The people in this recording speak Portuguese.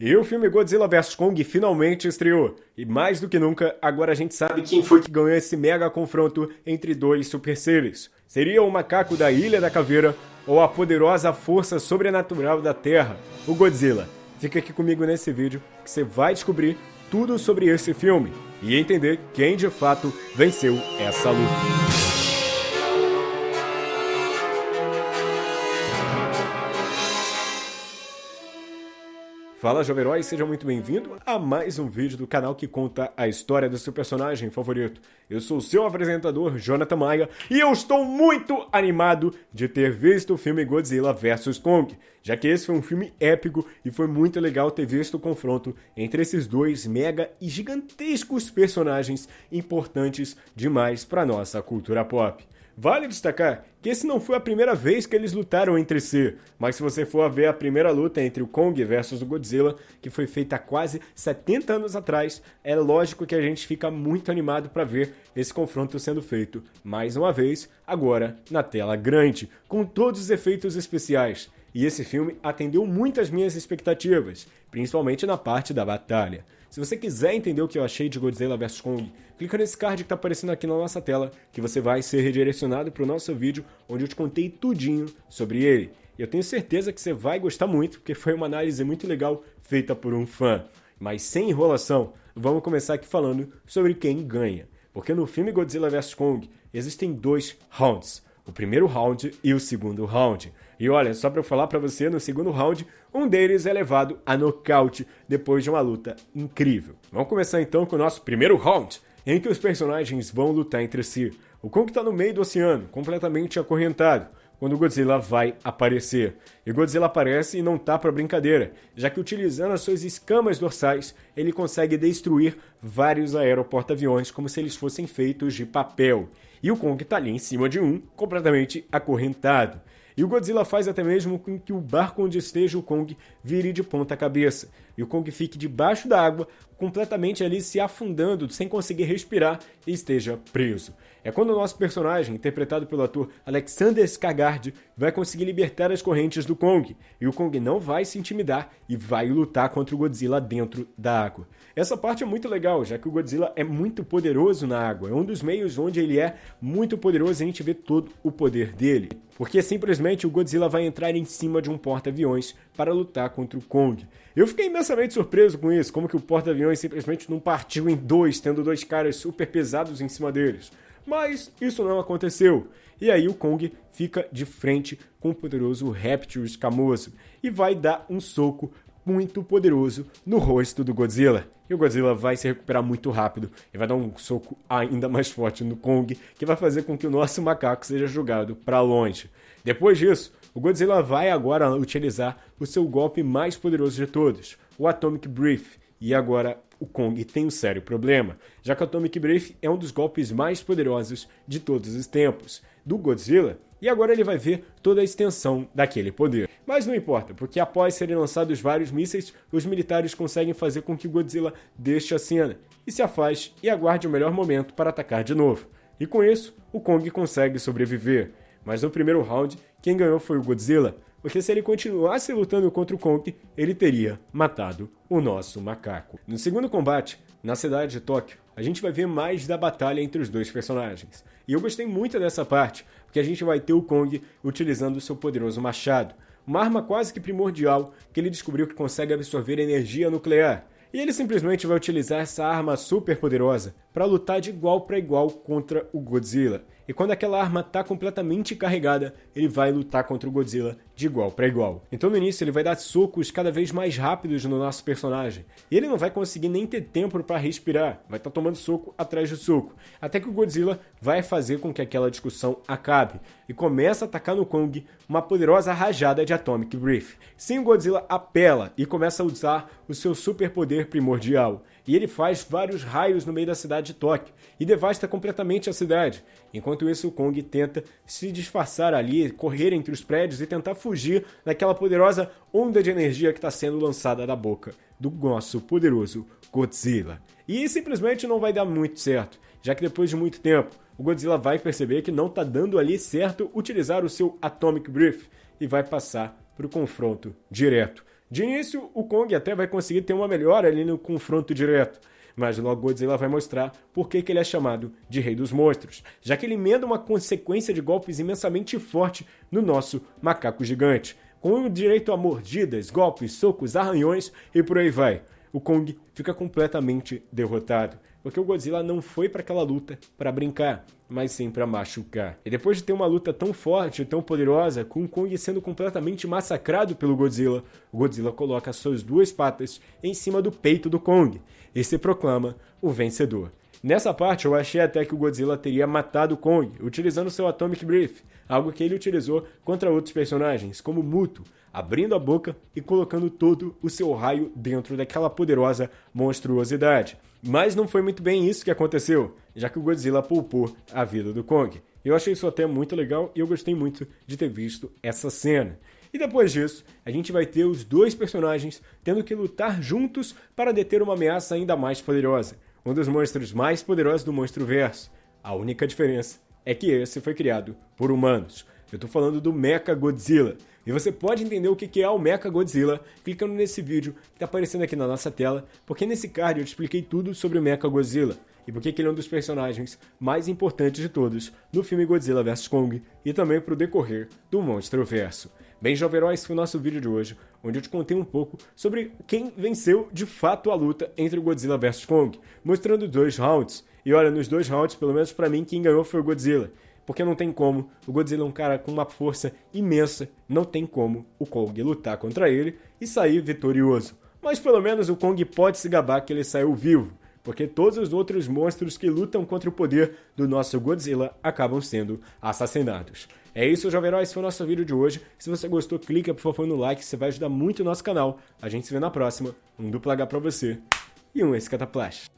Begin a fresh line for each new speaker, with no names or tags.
E o filme Godzilla vs Kong finalmente estreou. E mais do que nunca, agora a gente sabe quem foi que ganhou esse mega confronto entre dois super seres. Seria o macaco da Ilha da Caveira ou a poderosa força sobrenatural da Terra, o Godzilla? Fica aqui comigo nesse vídeo que você vai descobrir tudo sobre esse filme e entender quem de fato venceu essa luta. Fala Jovem Herói, seja muito bem-vindo a mais um vídeo do canal que conta a história do seu personagem favorito. Eu sou o seu apresentador, Jonathan Maia, e eu estou muito animado de ter visto o filme Godzilla vs Kong, já que esse foi um filme épico e foi muito legal ter visto o confronto entre esses dois mega e gigantescos personagens importantes demais para nossa cultura pop. Vale destacar que esse não foi a primeira vez que eles lutaram entre si, mas se você for ver a primeira luta entre o Kong versus o Godzilla, que foi feita há quase 70 anos atrás, é lógico que a gente fica muito animado para ver esse confronto sendo feito mais uma vez, agora na tela grande, com todos os efeitos especiais. E esse filme atendeu muito às minhas expectativas, principalmente na parte da batalha. Se você quiser entender o que eu achei de Godzilla vs Kong, clica nesse card que está aparecendo aqui na nossa tela, que você vai ser redirecionado para o nosso vídeo, onde eu te contei tudinho sobre ele. Eu tenho certeza que você vai gostar muito, porque foi uma análise muito legal feita por um fã. Mas sem enrolação, vamos começar aqui falando sobre quem ganha. Porque no filme Godzilla vs Kong existem dois rounds o primeiro round e o segundo round. E olha, só para falar para você, no segundo round, um deles é levado a nocaute depois de uma luta incrível. Vamos começar então com o nosso primeiro round, em que os personagens vão lutar entre si. O Kong está no meio do oceano, completamente acorrentado, quando o Godzilla vai aparecer. E Godzilla aparece e não tá para brincadeira, já que utilizando as suas escamas dorsais, ele consegue destruir vários aeroporta-aviões como se eles fossem feitos de papel. E o Kong tá ali em cima de um, completamente acorrentado. E o Godzilla faz até mesmo com que o barco onde esteja o Kong vire de ponta cabeça. E o Kong fique debaixo da água, completamente ali se afundando, sem conseguir respirar e esteja preso. É quando o nosso personagem, interpretado pelo ator Alexander Skarsgård, vai conseguir libertar as correntes do Kong, e o Kong não vai se intimidar e vai lutar contra o Godzilla dentro da água. Essa parte é muito legal, já que o Godzilla é muito poderoso na água, é um dos meios onde ele é muito poderoso e a gente vê todo o poder dele. Porque simplesmente o Godzilla vai entrar em cima de um porta-aviões para lutar contra o Kong. Eu fiquei imensamente surpreso com isso, como que o porta-aviões simplesmente não partiu em dois, tendo dois caras super pesados em cima deles. Mas isso não aconteceu. E aí o Kong fica de frente com o poderoso réptil escamoso e vai dar um soco muito poderoso no rosto do Godzilla. E o Godzilla vai se recuperar muito rápido e vai dar um soco ainda mais forte no Kong, que vai fazer com que o nosso macaco seja jogado para longe. Depois disso, o Godzilla vai agora utilizar o seu golpe mais poderoso de todos, o Atomic Breath, e agora o Kong tem um sério problema, já que o Atomic Breath é um dos golpes mais poderosos de todos os tempos do Godzilla, e agora ele vai ver toda a extensão daquele poder. Mas não importa, porque após serem lançados vários mísseis, os militares conseguem fazer com que Godzilla deixe a cena e se afaste e aguarde o melhor momento para atacar de novo. E com isso, o Kong consegue sobreviver. Mas no primeiro round, quem ganhou foi o Godzilla, porque se ele continuasse lutando contra o Kong, ele teria matado o nosso macaco. No segundo combate, na cidade de Tóquio, a gente vai ver mais da batalha entre os dois personagens. E eu gostei muito dessa parte, porque a gente vai ter o Kong utilizando o seu poderoso machado, uma arma quase que primordial que ele descobriu que consegue absorver energia nuclear. E ele simplesmente vai utilizar essa arma super poderosa para lutar de igual para igual contra o Godzilla. E quando aquela arma está completamente carregada, ele vai lutar contra o Godzilla de igual para igual. Então no início ele vai dar socos cada vez mais rápidos no nosso personagem. E ele não vai conseguir nem ter tempo para respirar, vai estar tá tomando soco atrás de soco. Até que o Godzilla vai fazer com que aquela discussão acabe e começa a atacar no Kong uma poderosa rajada de Atomic Breath. Sim, o Godzilla apela e começa a usar o seu superpoder primordial e ele faz vários raios no meio da cidade de Tóquio e devasta completamente a cidade. Enquanto isso, o Kong tenta se disfarçar ali, correr entre os prédios e tentar fugir daquela poderosa onda de energia que está sendo lançada da boca do nosso poderoso Godzilla. E simplesmente não vai dar muito certo, já que depois de muito tempo, o Godzilla vai perceber que não está dando ali certo utilizar o seu Atomic Breath e vai passar para o confronto direto De início, o Kong até vai conseguir ter uma melhora ali no confronto direto, mas logo Godzilla vai mostrar por que, ele é chamado de Rei dos Monstros, já que ele emenda uma consequência de golpes imensamente forte no nosso macaco gigante, com direito a mordidas, golpes, socos, arranhões e por aí vai. O Kong fica completamente derrotado, porque o Godzilla não foi para aquela luta para brincar, mas sim para machucar. E depois de ter uma luta tão forte e tão poderosa, com Kong sendo completamente massacrado pelo Godzilla, o Godzilla coloca suas duas patas em cima do peito do Kong e se proclama o vencedor. Nessa parte eu achei até que o Godzilla teria matado Kong, utilizando seu Atomic Breath, algo que ele utilizou contra outros personagens, como Muto, abrindo a boca e colocando todo o seu raio dentro daquela poderosa monstruosidade. Mas não foi muito bem isso que aconteceu, já que o Godzilla poupou a vida do Kong. Eu achei isso até muito legal e eu gostei muito de ter visto essa cena. E depois disso, a gente vai ter os dois personagens tendo que lutar juntos para deter uma ameaça ainda mais poderosa, um dos monstros mais poderosos do monstro verso. A única diferença é que esse foi criado por humanos. Eu estou falando do Mecha Godzilla. E você pode entender o que é o Mecha Godzilla clicando nesse vídeo que está aparecendo aqui na nossa tela, porque nesse card eu te expliquei tudo sobre o Mecha Godzilla e porque ele é um dos personagens mais importantes de todos no filme Godzilla vs Kong e também para o decorrer do Monstro Verso. Bem, jovem esse foi o nosso vídeo de hoje, onde eu te contei um pouco sobre quem venceu de fato a luta entre o Godzilla vs Kong, mostrando dois rounds. E olha, nos dois rounds, pelo menos para mim, quem ganhou foi o Godzilla porque não tem como. O Godzilla é um cara com uma força imensa, não tem como o Kong lutar contra ele e sair vitorioso. Mas pelo menos o Kong pode se gabar que ele saiu vivo, porque todos os outros monstros que lutam contra o poder do nosso Godzilla acabam sendo assassinados. É isso, Jovem Herói, esse foi o nosso vídeo de hoje. Se você gostou, clica por favor no like, você vai ajudar muito o nosso canal. A gente se vê na próxima. Um duplo H pra você e um Escataplash.